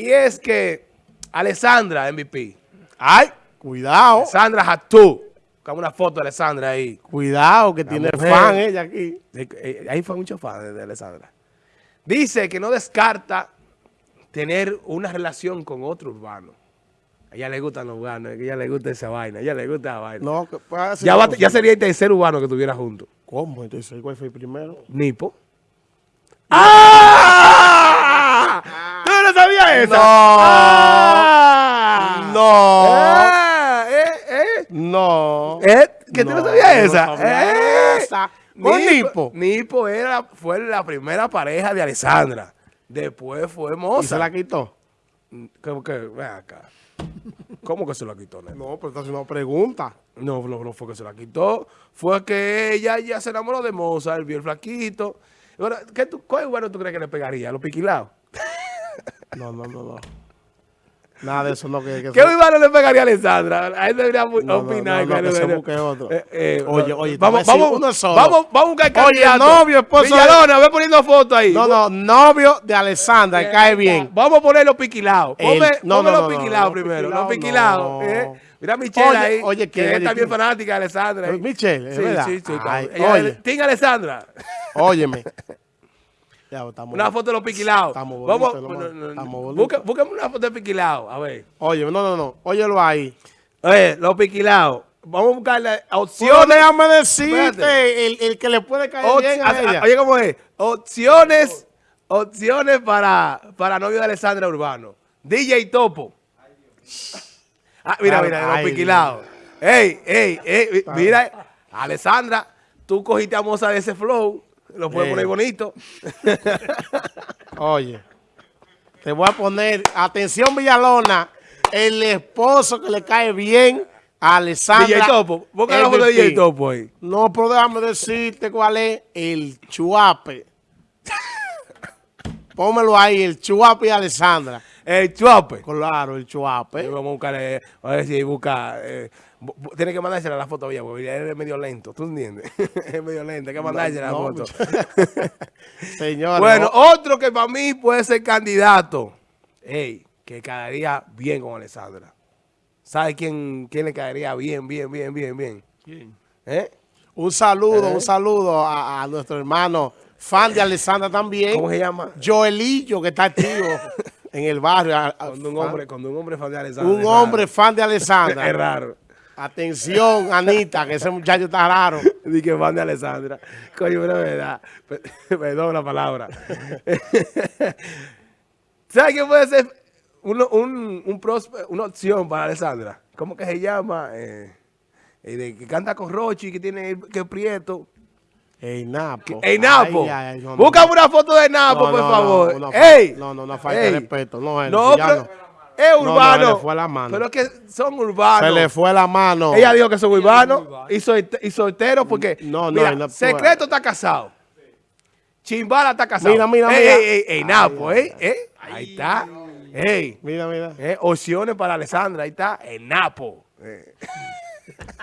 Y es que Alessandra, MVP. Ay, cuidado. Alessandra Hatú. Buscamos una foto de Alessandra ahí. Cuidado, que La tiene mujer. fan ella aquí. Eh, Ahí fue mucho fan de, Alessandra. Dice que no descarta tener una relación con otro urbano. A ella le gustan los urbanos, a ella le gusta esa vaina, a ella le gusta esa vaina. No, ser ya, va- ya sería el tercer urbano que estuviera junto. ¿Cómo? Entonces, ¿cuál fue el primero? Nipo. ¡Ah! ¿Tú no sabías eso? No. ¡Ah! No. Ah, ¿Eh? ¿Eh? No. ¿Eh? ¿Que tú no sabías no esa? sabía ¿Eh? esa. ¿Con Nipo? Nipo era, fue la primera pareja de Alessandra. Después fue ¿Y Moza. se la quitó? ¿Cómo que? Ven acá. ¿Cómo que se la quitó, nene? No, pero está haciendo una pregunta. No, no, no fue que se la quitó. Fue que ella ya se enamoró de Mozart, vio el flaquito. Ahora, ¿qué tú, ¿Cuál bueno tú crees que le pegaría? ¿A los piquilados? No, no, no, no. Nada de eso no que... que ¿Qué urbano le pegaría a Alessandra? Ahí debería No, no, opinar. no, no, que se busque otro. eh, eh, Oye, oye, vamos, vamos, uno solo. vamos, vamos a buscar Oye, candidato. novio, esposo Villalona, ve poniendo fotos ahí. No, no, novio de Alessandra, que cae bien. Vamos a poner los piquilados. El- Ponme, no, no, los no, piquilados no, primero. piquilados Los piquilados. no. eh. Mira a Michelle Oye, ahí. oye, que ¿quién? es Oye, también fanática de Alessandra. eh. Michelle, ¿es Sí, verdad? sí, sí. Ay, Ella- oye. Team Alessandra. Óyeme. Ya, Una foto de los piquilados. Estamos bonitos, no, no, no. Busca- Búscame una foto de piquilados. A ver. Oye, no, no, no. Óyelo ahí. Oye, los piquilados. Vamos a buscarle opciones. déjame decirte el, el que le puede caer Op- bien a a- ella. Oye, ¿cómo es? Opciones, opciones para, para novio de Alessandra Urbano. DJ Topo. Ah, mira, mira, ay, los piquilados. Ey, ey, ey, mira, Alessandra, tú cogiste a Moza de ese flow, lo puedes Ey. poner bonito. Oye, te voy a poner, atención Villalona, el esposo que le cae bien a Alessandra. DJ Topo, foto de. DJ Topo ahí. No, pero déjame decirte cuál es el chuape. Pómelo ahí, el chuape y Alessandra. El chuape. Claro, el chuape. Vamos a buscarle, a ver si busca. Eh, tiene que mandársela la foto ya, porque él es medio lento, ¿tú entiendes? es medio lento, hay que mandársela No, la foto. Señores, Bueno, no- otro que para mí puede ser candidato. Ey, que caería bien con Alessandra. ¿Sabe quién, quién le caería bien, bien, bien, bien, bien? ¿Eh? un saludo, Eh. un saludo a, a nuestro hermano, fan de Alessandra también. ¿Cómo se llama? Joelillo, que está activo en el barrio. a- a- Cuando un hombre, cuando un hombre fan de Alessandra. un es hombre raro. fan de Es Alessandra. raro. Atención, Anita, que ese muchacho está raro. Di que fan de Alessandra. Coño, pero es verdad. Pe- Perdón la palabra. ¿Sabes qué puede ser uno- un, un prospe- una opción para Alessandra? ¿Cómo que se llama? Eh, eh, que canta con Rochi, que tiene que es prieto. Ey, Napo. ¡Ey, Napo! Ay, no. Búscame una foto de Napo, No, por no, favor. no, ¡Ey! no, no, una falta de Ey. respeto. No, él, No, ya pero no. es no, urbano. le fue la mano. Pero es que son urbanos. Se le fue la mano. Ella dijo que son urbanos y, solte- y solteros porque, No, no, mira, Secreto está casado. Chimbala está casado. Mira, mira, Ey, mira. Ey, ey, ey, Napo, eh, eh. Ahí está. Ey, Mira, mira. eh, opciones para Alessandra, ahí está, en Napo. Eh.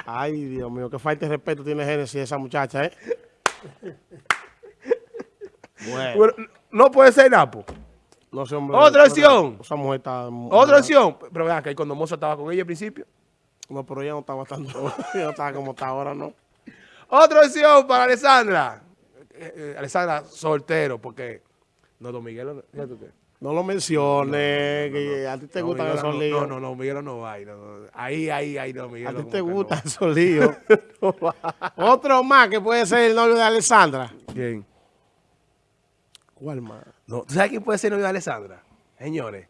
Ay, Dios mío, qué falta de respeto tiene Génesis esa muchacha, ¿eh? Bueno, no puede ser Napo. no sé, hombre. Otra opción. Esa mujer está... Otra opción. Pero vean que cuando Moza estaba con ella al principio. No, pero ella no estaba tan... ella no estaba como está ahora, ¿no? Otra opción para Alessandra. Eh, eh, Alessandra soltero, porque no, Don Miguel, qué. No lo menciones, que a ti te gustan Miguel esos líos. No, no, no, Miguel no va. ahí, no, no. Ahí, ahí, ahí, no, Miguel. A ti te gustan esos líos. Otro más que puede ser el novio de Alessandra. ¿Quién? ¿Cuál más? No, ¿Tú sabes quién puede ser novio de Alessandra? Señores.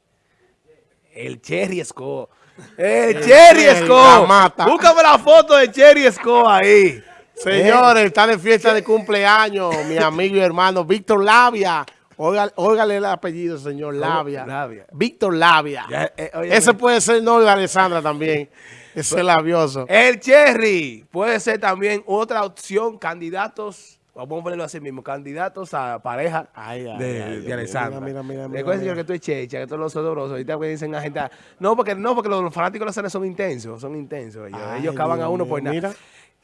El Cherry Esco. El, Cherry Cherry, Esco. la mata. Búscame la foto de Cherry Esco ahí. Señores, está de fiesta de cumpleaños mi amigo y hermano Víctor Labia. Óigale el apellido, señor Labia. Labia? Víctor Labia. Ya, eh, Ese puede ser novio de Alessandra también. Ese labioso. El Cherry puede ser también otra opción, candidatos, vamos a ponerlo así mismo, candidatos a pareja Ay, ay, de, ay, de. Alessandra. Mira, mira, mira, Recuerda, señor, que tú es checha, que todos los odorosos, ahorita que dicen a gente, no, porque no, porque los fanáticos de Alessandra son intensos, son intensos ellos, ellos cavan a uno por nada.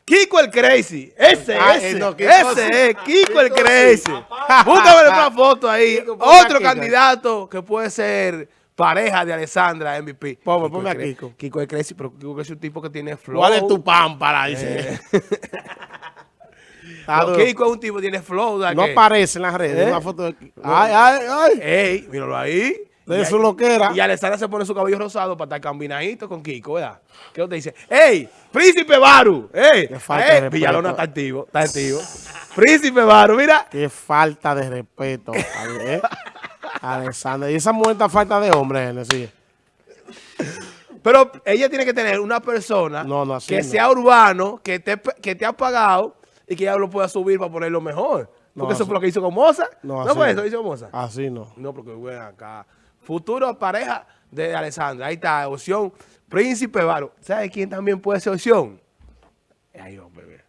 Kiko el Crazy, ese, Ah, ese, eh, no, Kiko ese es, Kiko el Kiko sí. Crazy. Búscame una foto ahí. Kiko, Otro candidato que puede ser pareja de Alessandra MVP. Ponme, ponme a Kiko. Kiko es crazy, pero Kiko es un tipo que tiene flow. ¿Cuál es tu pámpara? Dice. Eh, duro. Kiko es un tipo que tiene flow. ¿da no aparece en las redes ¿Eh? una foto de Kiko. Ay, ay, ay. Ey, míralo ahí. De su loquera. Y Alessandra se pone su cabello rosado para estar combinadito con Kiko, ¿verdad? ¿Qué te dice? ¡Ey! ¡Príncipe Baru! ¡Ey! Qué falta de ¡Ey! respeto. Villalona está activo, está activo. ¡Príncipe Baru! Mira. Qué falta de respeto. ¿eh? Alexander. Y esa mujer está falta de hombre, Genesis. Pero ella tiene que tener una persona No, no, así que no. sea urbano, que te, que te ha pagado y que ya lo pueda subir para ponerlo mejor. No, Porque eso fue lo que hizo con Moza. No, fue no. eso que hizo con Moza. Así no. No, porque bueno, acá. Futuro pareja de Alessandra. Ahí está, opción. Príncipe Varo. ¿Sabe quién también puede ser opción? Ay, hombre, bebé.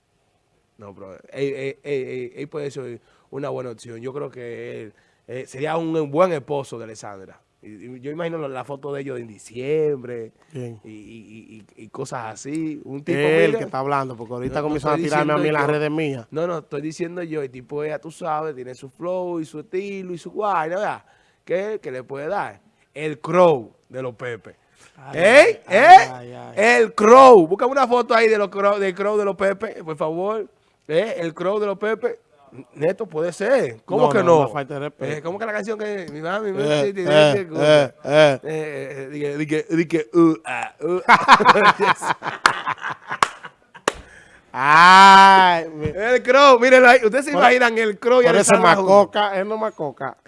No, pero él, él- él- él- él puede ser una buena opción. Yo creo que él eh, sería un buen esposo de Alessandra. Yo imagino la, foto de ellos en diciembre y, y- y- y cosas así. Un tipo Él mira, que está hablando, porque ahorita No, a tirarme a mí en diciendo las yo. redes mías. No, no, estoy diciendo yo, el tipo ya tú sabes, tiene su flow y su estilo y su guayna, ¿verdad? ¿Qué? Que le puede dar? El crow de los Pepe. Ay, ¿Eh? ay, ¿Eh? ay, ay. El crow. Busca una foto ahí de los crow, del crow de los Pepe, por favor. ¿Eh? El crow de los Pepe. Neto, puede ser. ¿Cómo No, que no, no? falta de respeto. Eh, ¿Cómo que la canción que mi mami me Eh, dice? eh, eh, eh. eh, eh, dije, dije, dije, uh, ah, uh. Ay, El crow, mírenlo ahí. Ustedes se Por- imaginan el crow y por juntos? macoca, él no macoca.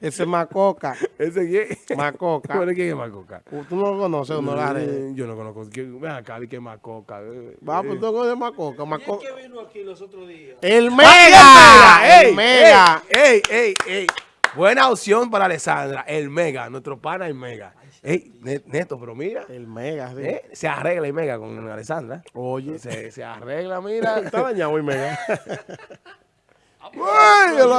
Ese macoca, ¿Ese quién? macoca. Bueno, ¿Quién es Macoca? Tú no lo conoces, no la redes. Eh, Yo no conozco. ¿Quién? Ven acá, di que es Macoca. eh, Va, eh. pues tú no conoces macoca. macoca. que vino aquí los otros días? El ¡Ah, mega, ey, el mega. ¡Ey, ey, ey! Buena opción para Alessandra. El Mega, nuestro pana el Mega. Ey, Ne- Neto, pero mira. El mega, sí. eh, se arregla el Mega con Alessandra. Oye, Se, se arregla, mira. está dañado el mega. Uy, lo-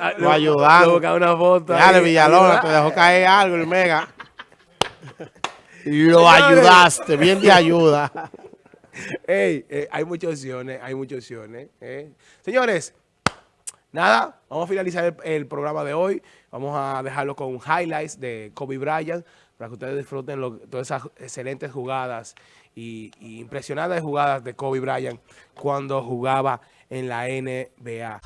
Ah, Lo ayudaron. le una foto. Dale, Villalona, te dejó caer algo el mega. Lo ayudaste, bien de ayuda. Ey, eh, hay muchas opciones, hay muchas opciones. eh. Señores, nada, vamos a finalizar el, el programa de hoy. Vamos a dejarlo con highlights de Kobe Bryant para que ustedes disfruten lo- todas esas excelentes jugadas y, y impresionantes jugadas de Kobe Bryant cuando jugaba en la NBA.